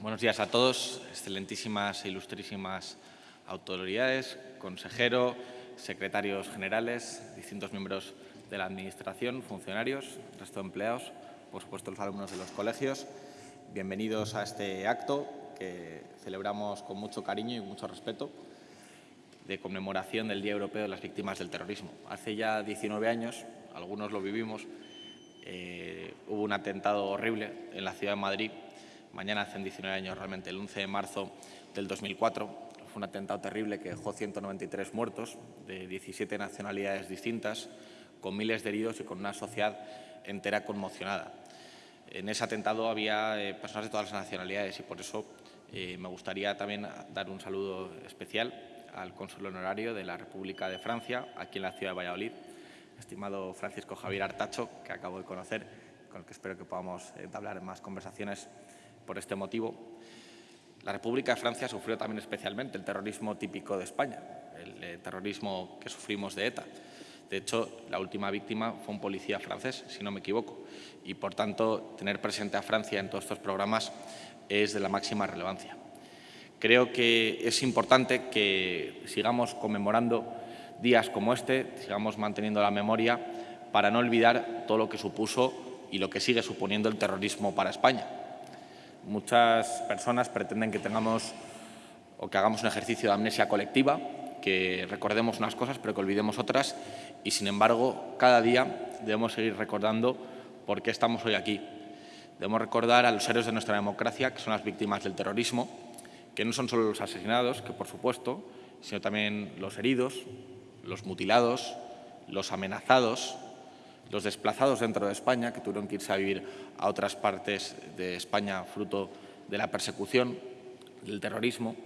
Buenos días a todos, excelentísimas e ilustrísimas autoridades, consejero, secretarios generales, distintos miembros de la Administración, funcionarios, resto de empleados, por supuesto los alumnos de los colegios. Bienvenidos a este acto que celebramos con mucho cariño y mucho respeto de conmemoración del Día Europeo de las Víctimas del Terrorismo. Hace ya 19 años, algunos lo vivimos, eh, hubo un atentado horrible en la ciudad de Madrid. Mañana hacen 19 años realmente, el 11 de marzo del 2004. Fue un atentado terrible que dejó 193 muertos de 17 nacionalidades distintas, con miles de heridos y con una sociedad entera conmocionada. En ese atentado había eh, personas de todas las nacionalidades y por eso eh, me gustaría también dar un saludo especial al cónsul honorario de la República de Francia, aquí en la ciudad de Valladolid, estimado Francisco Javier Artacho, que acabo de conocer, con el que espero que podamos entablar más conversaciones por este motivo. La República de Francia sufrió también especialmente el terrorismo típico de España, el eh, terrorismo que sufrimos de ETA. De hecho, la última víctima fue un policía francés, si no me equivoco, y por tanto tener presente a Francia en todos estos programas es de la máxima relevancia. Creo que es importante que sigamos conmemorando días como este, sigamos manteniendo la memoria para no olvidar todo lo que supuso y lo que sigue suponiendo el terrorismo para España. Muchas personas pretenden que tengamos o que hagamos un ejercicio de amnesia colectiva, que recordemos unas cosas pero que olvidemos otras y, sin embargo, cada día debemos seguir recordando por qué estamos hoy aquí. Debemos recordar a los héroes de nuestra democracia, que son las víctimas del terrorismo, que no son solo los asesinados, que por supuesto, sino también los heridos, los mutilados, los amenazados, los desplazados dentro de España, que tuvieron que irse a vivir a otras partes de España fruto de la persecución, del terrorismo.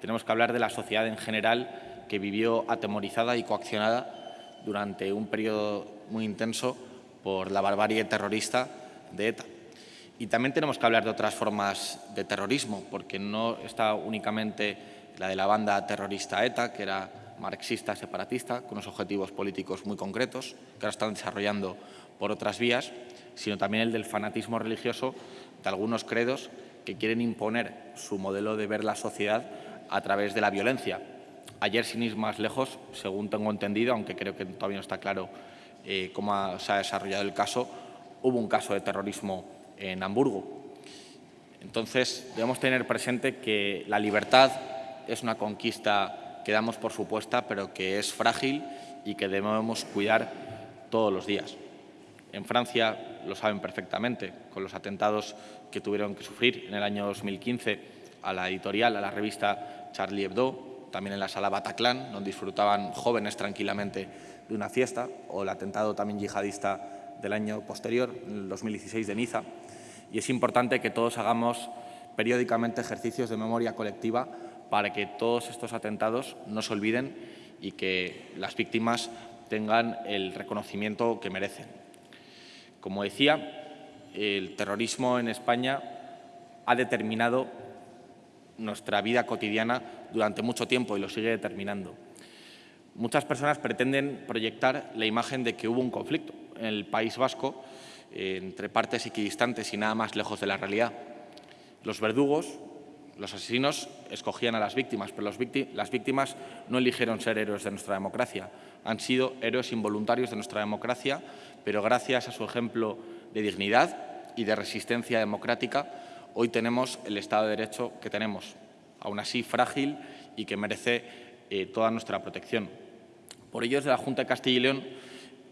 Tenemos que hablar de la sociedad en general que vivió atemorizada y coaccionada durante un periodo muy intenso por la barbarie terrorista de ETA. Y también tenemos que hablar de otras formas de terrorismo, porque no está únicamente la de la banda terrorista ETA, que era marxista separatista, con unos objetivos políticos muy concretos, que ahora están desarrollando por otras vías, sino también el del fanatismo religioso de algunos credos que quieren imponer su modelo de ver la sociedad a través de la violencia. Ayer, sin ir más lejos, según tengo entendido, aunque creo que todavía no está claro eh, cómo se ha desarrollado el caso, hubo un caso de terrorismo en Hamburgo. Entonces, debemos tener presente que la libertad es una conquista que damos por supuesta, pero que es frágil y que debemos cuidar todos los días. En Francia lo saben perfectamente, con los atentados que tuvieron que sufrir en el año 2015 a la editorial, a la revista Charlie Hebdo, también en la sala Bataclan, donde disfrutaban jóvenes tranquilamente de una fiesta, o el atentado también yihadista del año posterior, en el 2016 de Niza y es importante que todos hagamos periódicamente ejercicios de memoria colectiva para que todos estos atentados no se olviden y que las víctimas tengan el reconocimiento que merecen. Como decía, el terrorismo en España ha determinado nuestra vida cotidiana durante mucho tiempo y lo sigue determinando. Muchas personas pretenden proyectar la imagen de que hubo un conflicto en el País Vasco entre partes equidistantes y nada más lejos de la realidad. Los verdugos, los asesinos, escogían a las víctimas, pero las víctimas no eligieron ser héroes de nuestra democracia. Han sido héroes involuntarios de nuestra democracia, pero gracias a su ejemplo de dignidad y de resistencia democrática, hoy tenemos el Estado de Derecho que tenemos, aún así frágil y que merece eh, toda nuestra protección. Por ello, desde la Junta de Castilla y León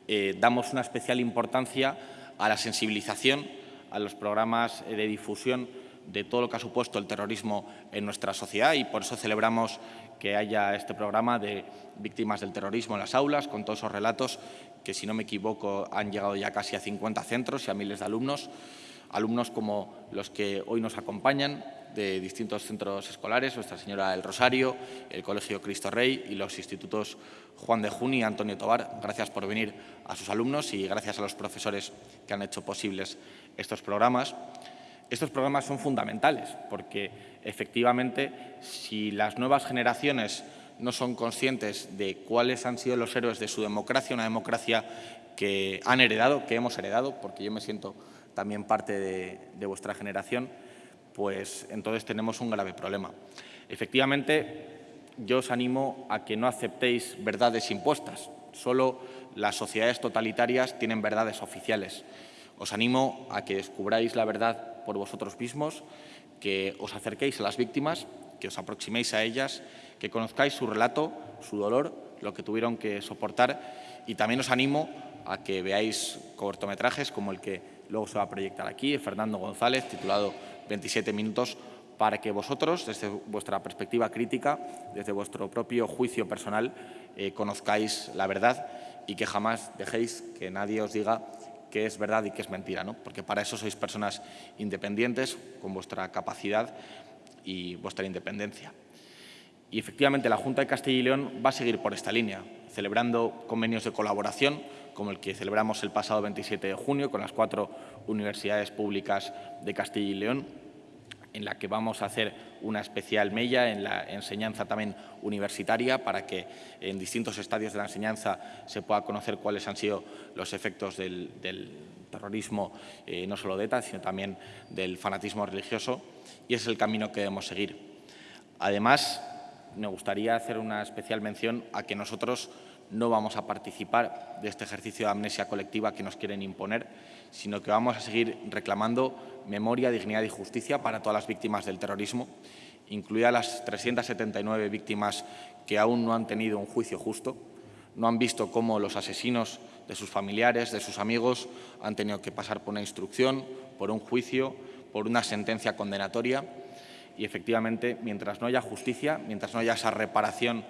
eh, damos una especial importancia a la sensibilización, a los programas de difusión de todo lo que ha supuesto el terrorismo en nuestra sociedad y por eso celebramos que haya este programa de víctimas del terrorismo en las aulas, con todos esos relatos que, si no me equivoco, han llegado ya casi a 50 centros y a miles de alumnos, alumnos como los que hoy nos acompañan de distintos centros escolares, Nuestra Señora del Rosario, el Colegio Cristo Rey y los institutos Juan de Juni y Antonio Tobar. Gracias por venir a sus alumnos y gracias a los profesores que han hecho posibles estos programas. Estos programas son fundamentales porque, efectivamente, si las nuevas generaciones no son conscientes de cuáles han sido los héroes de su democracia, una democracia que han heredado, que hemos heredado, porque yo me siento también parte de, de vuestra generación, pues entonces tenemos un grave problema. Efectivamente, yo os animo a que no aceptéis verdades impuestas. Solo las sociedades totalitarias tienen verdades oficiales. Os animo a que descubráis la verdad por vosotros mismos, que os acerquéis a las víctimas, que os aproximéis a ellas, que conozcáis su relato, su dolor, lo que tuvieron que soportar. Y también os animo a que veáis cortometrajes como el que luego se va a proyectar aquí, Fernando González, titulado 27 minutos, para que vosotros, desde vuestra perspectiva crítica, desde vuestro propio juicio personal, eh, conozcáis la verdad y que jamás dejéis que nadie os diga que es verdad y que es mentira, ¿no? porque para eso sois personas independientes, con vuestra capacidad y vuestra independencia. Y efectivamente la Junta de Castilla y León va a seguir por esta línea, celebrando convenios de colaboración, como el que celebramos el pasado 27 de junio con las cuatro universidades públicas de Castilla y León, en la que vamos a hacer una especial mella en la enseñanza también universitaria para que en distintos estadios de la enseñanza se pueda conocer cuáles han sido los efectos del, terrorismo, eh, no solo de ETA, sino también del fanatismo religioso, y es el camino que debemos seguir. Además, me gustaría hacer una especial mención a que nosotros no vamos a participar de este ejercicio de amnesia colectiva que nos quieren imponer, sino que vamos a seguir reclamando memoria, dignidad y justicia para todas las víctimas del terrorismo, incluidas las 379 víctimas que aún no han tenido un juicio justo, no han visto cómo los asesinos de sus familiares, de sus amigos, han tenido que pasar por una instrucción, por un juicio, por una sentencia condenatoria y efectivamente, mientras no haya justicia, mientras no haya esa reparación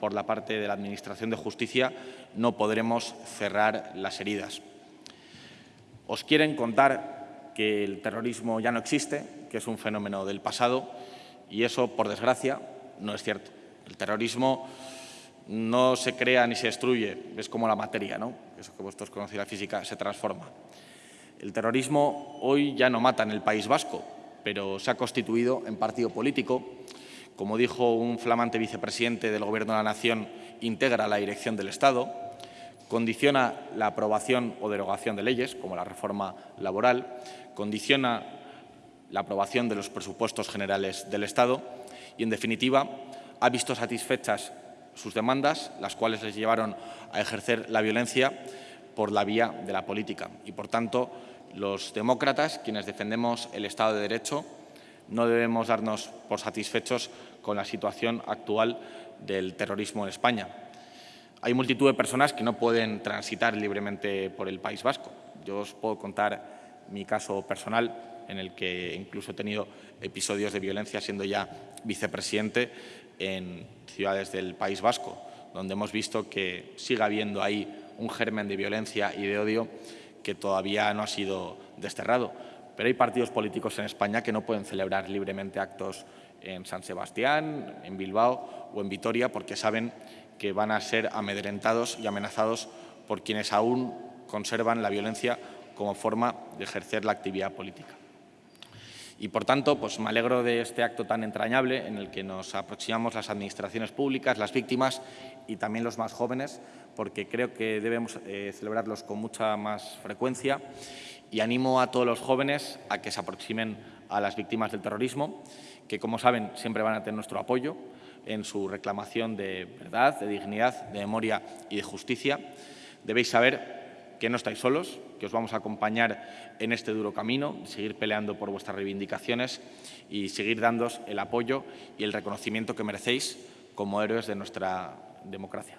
por la parte de la Administración de Justicia, no podremos cerrar las heridas. Os quieren contar que el terrorismo ya no existe, que es un fenómeno del pasado, y eso, por desgracia, no es cierto. El terrorismo no se crea ni se destruye, es como la materia, ¿no? eso que vosotros conocéis la física, se transforma. El terrorismo hoy ya no mata en el País Vasco, pero se ha constituido en partido político. Como dijo un flamante vicepresidente del Gobierno de la Nación, integra la dirección del Estado, condiciona la aprobación o derogación de leyes, como la reforma laboral, condiciona la aprobación de los presupuestos generales del Estado y, en definitiva, ha visto satisfechas sus demandas, las cuales les llevaron a ejercer la violencia por la vía de la política. Y, por tanto, los demócratas, quienes defendemos el Estado de Derecho, no debemos darnos por satisfechos con la situación actual del terrorismo en España. Hay multitud de personas que no pueden transitar libremente por el País Vasco. Yo os puedo contar mi caso personal, en el que incluso he tenido episodios de violencia siendo ya vicepresidente en ciudades del País Vasco, donde hemos visto que sigue habiendo ahí un germen de violencia y de odio que todavía no ha sido desterrado. Pero hay partidos políticos en España que no pueden celebrar libremente actos en San Sebastián, en Bilbao o en Vitoria porque saben que van a ser amedrentados y amenazados por quienes aún conservan la violencia como forma de ejercer la actividad política. Y, por tanto, pues me alegro de este acto tan entrañable en el que nos aproximamos las administraciones públicas, las víctimas y también los más jóvenes, porque creo que debemos eh, celebrarlos con mucha más frecuencia y animo a todos los jóvenes a que se aproximen a las víctimas del terrorismo, que, como saben, siempre van a tener nuestro apoyo en su reclamación de verdad, de dignidad, de memoria y de justicia. Debéis saber que no estáis solos, que os vamos a acompañar en este duro camino, seguir peleando por vuestras reivindicaciones y seguir dándos el apoyo y el reconocimiento que merecéis como héroes de nuestra democracia.